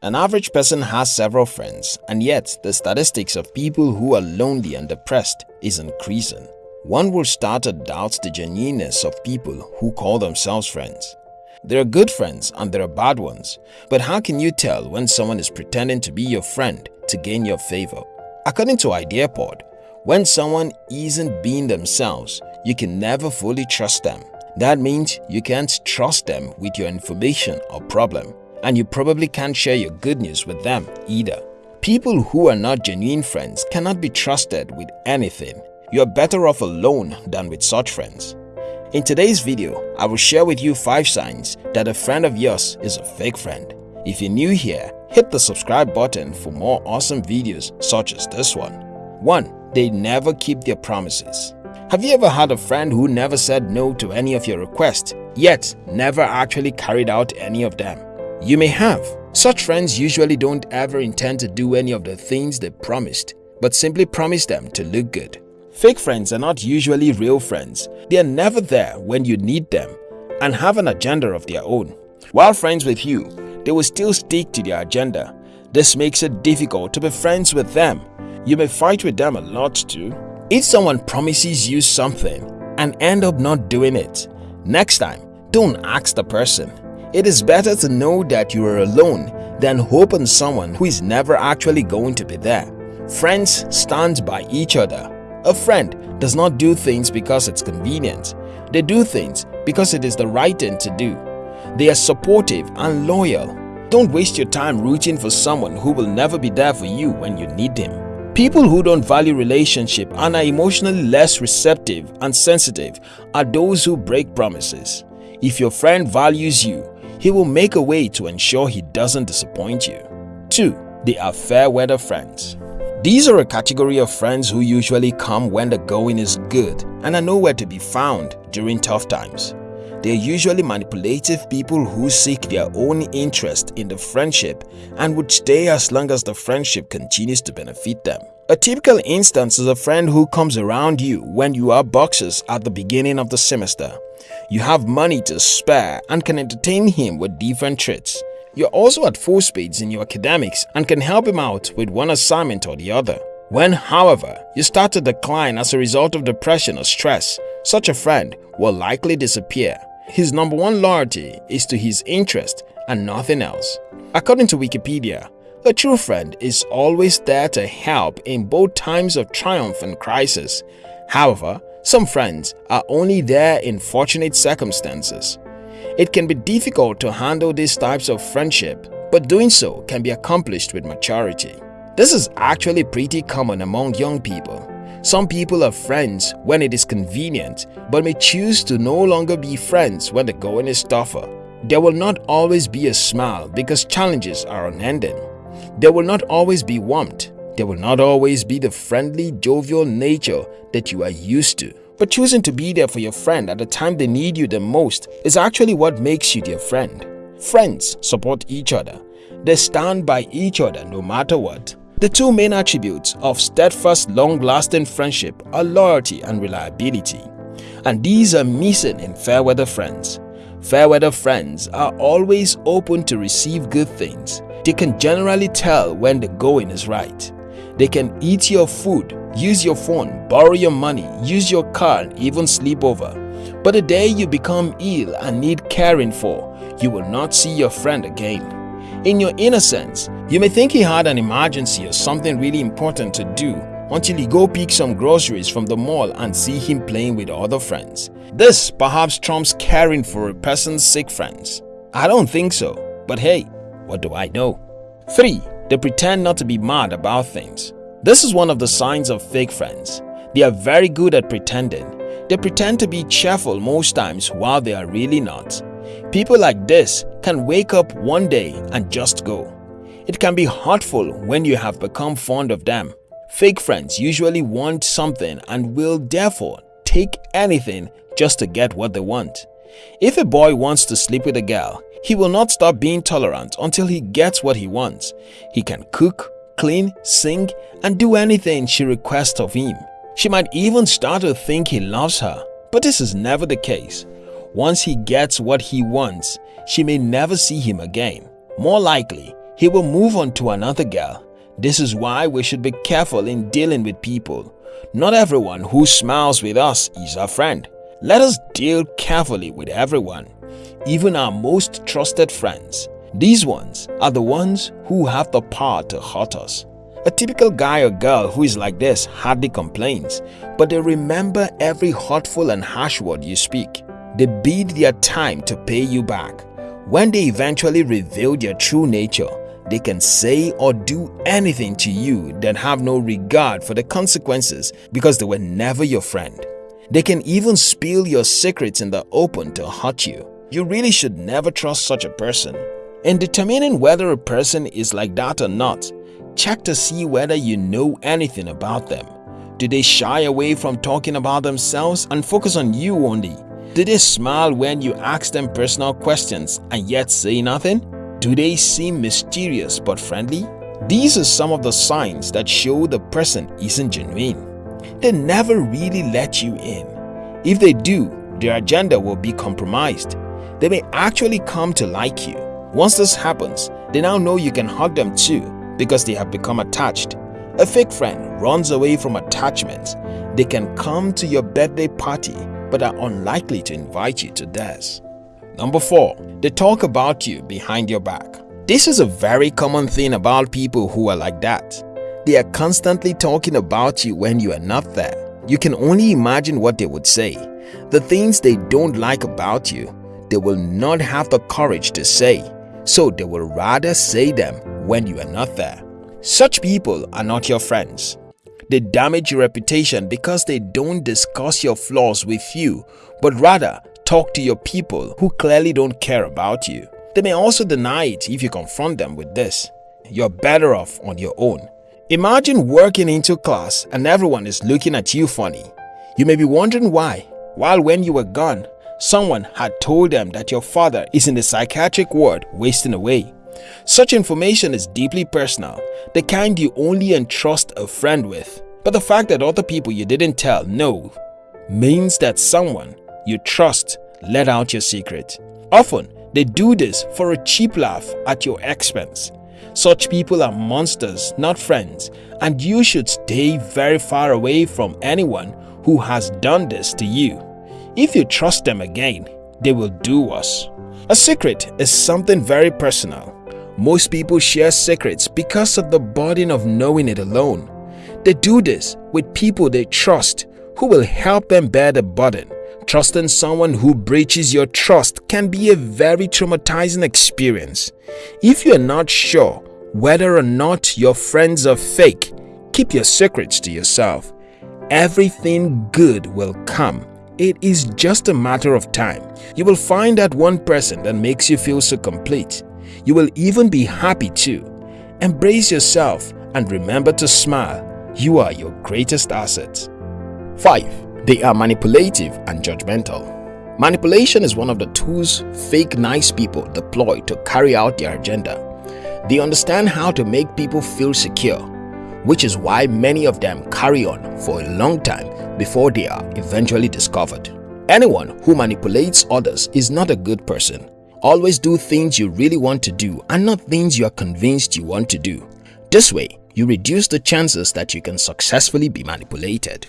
An average person has several friends and yet the statistics of people who are lonely and depressed is increasing. One will start to doubt the genuineness of people who call themselves friends. There are good friends and there are bad ones, but how can you tell when someone is pretending to be your friend to gain your favor? According to IdeaPod, when someone isn't being themselves, you can never fully trust them. That means you can't trust them with your information or problem, and you probably can't share your good news with them either. People who are not genuine friends cannot be trusted with anything. You are better off alone than with such friends. In today's video, I will share with you 5 signs that a friend of yours is a fake friend. If you're new here, hit the subscribe button for more awesome videos such as this one. 1. They never keep their promises. Have you ever had a friend who never said no to any of your requests, yet never actually carried out any of them? You may have. Such friends usually don't ever intend to do any of the things they promised, but simply promise them to look good. Fake friends are not usually real friends. They are never there when you need them and have an agenda of their own. While friends with you, they will still stick to their agenda. This makes it difficult to be friends with them. You may fight with them a lot too. If someone promises you something and end up not doing it, next time, don't ask the person. It is better to know that you are alone than hope on someone who is never actually going to be there. Friends stand by each other a friend does not do things because it's convenient. They do things because it is the right thing to do. They are supportive and loyal. Don't waste your time rooting for someone who will never be there for you when you need him. People who don't value relationship and are emotionally less receptive and sensitive are those who break promises. If your friend values you, he will make a way to ensure he doesn't disappoint you. 2. They are fair weather friends. These are a category of friends who usually come when the going is good and are nowhere to be found during tough times. They are usually manipulative people who seek their own interest in the friendship and would stay as long as the friendship continues to benefit them. A typical instance is a friend who comes around you when you are boxers at the beginning of the semester. You have money to spare and can entertain him with different treats. You're also at full speeds in your academics and can help him out with one assignment or the other. When, however, you start to decline as a result of depression or stress, such a friend will likely disappear. His number one loyalty is to his interest and nothing else. According to Wikipedia, a true friend is always there to help in both times of triumph and crisis. However, some friends are only there in fortunate circumstances. It can be difficult to handle these types of friendship, but doing so can be accomplished with maturity. This is actually pretty common among young people. Some people are friends when it is convenient, but may choose to no longer be friends when the going is tougher. There will not always be a smile because challenges are unending. There will not always be warmth. There will not always be the friendly, jovial nature that you are used to. But choosing to be there for your friend at the time they need you the most is actually what makes you their friend. Friends support each other. They stand by each other no matter what. The two main attributes of steadfast, long-lasting friendship are loyalty and reliability. And these are missing in fair-weather friends. Fair-weather friends are always open to receive good things. They can generally tell when the going is right. They can eat your food, use your phone, borrow your money, use your car and even sleep over. But the day you become ill and need caring for, you will not see your friend again. In your innocence, you may think he had an emergency or something really important to do until you go pick some groceries from the mall and see him playing with other friends. This perhaps trumps caring for a person's sick friends. I don't think so, but hey, what do I know? 3. They pretend not to be mad about things. This is one of the signs of fake friends. They are very good at pretending. They pretend to be cheerful most times while they are really not. People like this can wake up one day and just go. It can be hurtful when you have become fond of them. Fake friends usually want something and will therefore take anything just to get what they want. If a boy wants to sleep with a girl, he will not stop being tolerant until he gets what he wants. He can cook, clean, sing, and do anything she requests of him. She might even start to think he loves her, but this is never the case. Once he gets what he wants, she may never see him again. More likely, he will move on to another girl. This is why we should be careful in dealing with people. Not everyone who smiles with us is our friend. Let us deal carefully with everyone, even our most trusted friends. These ones are the ones who have the power to hurt us. A typical guy or girl who is like this hardly complains, but they remember every hurtful and harsh word you speak. They bid their time to pay you back. When they eventually reveal their true nature, they can say or do anything to you that have no regard for the consequences because they were never your friend. They can even spill your secrets in the open to hurt you. You really should never trust such a person. In determining whether a person is like that or not, check to see whether you know anything about them. Do they shy away from talking about themselves and focus on you only? Do they smile when you ask them personal questions and yet say nothing? Do they seem mysterious but friendly? These are some of the signs that show the person isn't genuine. They never really let you in. If they do, their agenda will be compromised. They may actually come to like you. Once this happens, they now know you can hug them too because they have become attached. A fake friend runs away from attachment. They can come to your birthday party but are unlikely to invite you to theirs. Number 4. They talk about you behind your back. This is a very common thing about people who are like that. They are constantly talking about you when you are not there. You can only imagine what they would say. The things they don't like about you, they will not have the courage to say, so they will rather say them when you are not there. Such people are not your friends. They damage your reputation because they don't discuss your flaws with you, but rather talk to your people who clearly don't care about you. They may also deny it if you confront them with this. You're better off on your own. Imagine working into class and everyone is looking at you funny. You may be wondering why, while when you were gone, someone had told them that your father is in the psychiatric ward wasting away. Such information is deeply personal, the kind you only entrust a friend with. But the fact that other people you didn't tell know means that someone you trust let out your secret. Often, they do this for a cheap laugh at your expense. Such people are monsters, not friends, and you should stay very far away from anyone who has done this to you. If you trust them again, they will do worse. A secret is something very personal. Most people share secrets because of the burden of knowing it alone. They do this with people they trust who will help them bear the burden. Trusting someone who breaches your trust can be a very traumatizing experience. If you are not sure whether or not your friends are fake, keep your secrets to yourself. Everything good will come. It is just a matter of time. You will find that one person that makes you feel so complete. You will even be happy too. Embrace yourself and remember to smile. You are your greatest asset. 5. They are manipulative and judgmental. Manipulation is one of the tools fake nice people deploy to carry out their agenda. They understand how to make people feel secure, which is why many of them carry on for a long time before they are eventually discovered. Anyone who manipulates others is not a good person. Always do things you really want to do and not things you are convinced you want to do. This way, you reduce the chances that you can successfully be manipulated.